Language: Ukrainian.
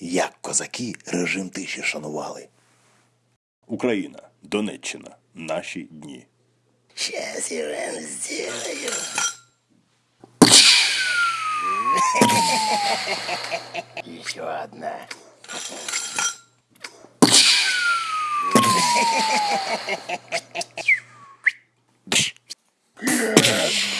як козаки режим тиші шанували. Україна, Донеччина, наші дні. Щас я вам сделаю. Еще одна. Yeah.